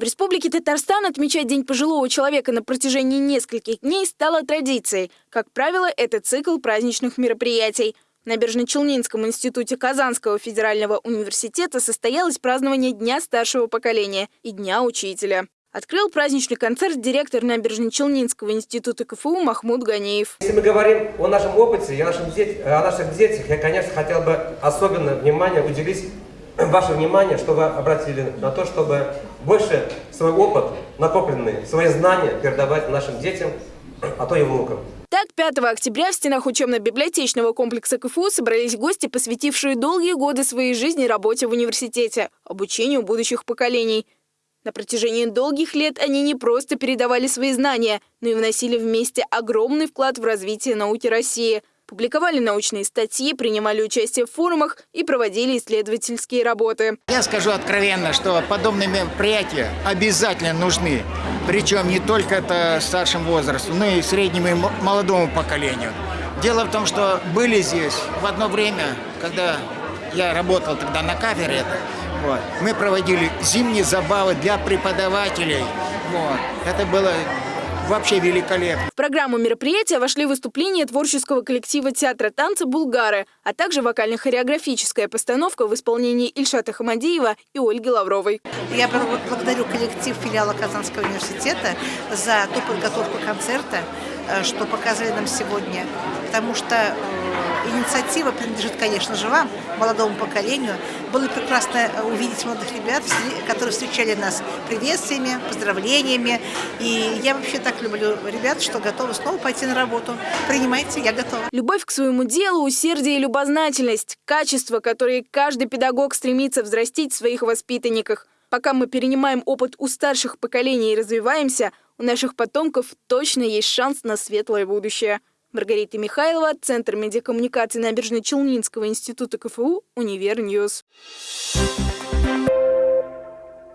В Республике Татарстан отмечать День пожилого человека на протяжении нескольких дней стало традицией. Как правило, это цикл праздничных мероприятий. В Набережно-Челнинском институте Казанского федерального университета состоялось празднование Дня старшего поколения и Дня учителя. Открыл праздничный концерт директор Набережно-Челнинского института КФУ Махмуд Ганиев. Если мы говорим о нашем опыте и о наших детях, я, конечно, хотел бы особенно внимание уделить ваше внимание, что вы обратили на то, чтобы больше свой опыт, накопленный, свои знания передавать нашим детям, а то и внукам. Так, 5 октября в стенах учебно-библиотечного комплекса КФУ собрались гости, посвятившие долгие годы своей жизни работе в университете, обучению будущих поколений. На протяжении долгих лет они не просто передавали свои знания, но и вносили вместе огромный вклад в развитие науки России – публиковали научные статьи, принимали участие в форумах и проводили исследовательские работы. Я скажу откровенно, что подобные мероприятия обязательно нужны. Причем не только это старшим возрасту, но и среднему и молодому поколению. Дело в том, что были здесь в одно время, когда я работал тогда на кафедре, вот, мы проводили зимние забавы для преподавателей. Вот. Это было вообще великолепно. В программу мероприятия вошли выступления творческого коллектива театра танца «Булгары», а также вокально-хореографическая постановка в исполнении Ильшата Хамадиева и Ольги Лавровой. Я благодарю коллектив филиала Казанского университета за ту подготовку концерта, э, что показали нам сегодня, потому что э, инициатива принадлежит, конечно же, вам, молодому поколению. Было прекрасно э, увидеть молодых ребят, которые встречали нас приветствиями, поздравлениями. И я вообще так люблю ребят, что готовы снова пойти на работу. Принимайте, я готова. Любовь к своему делу, усердие и любознательность – качества, которые каждый педагог стремится взрастить в своих воспитанниках. Пока мы перенимаем опыт у старших поколений и развиваемся, у наших потомков точно есть шанс на светлое будущее. Маргарита Михайлова, Центр медиакоммуникации Набережно-Челнинского института КФУ, Универньюз. Thank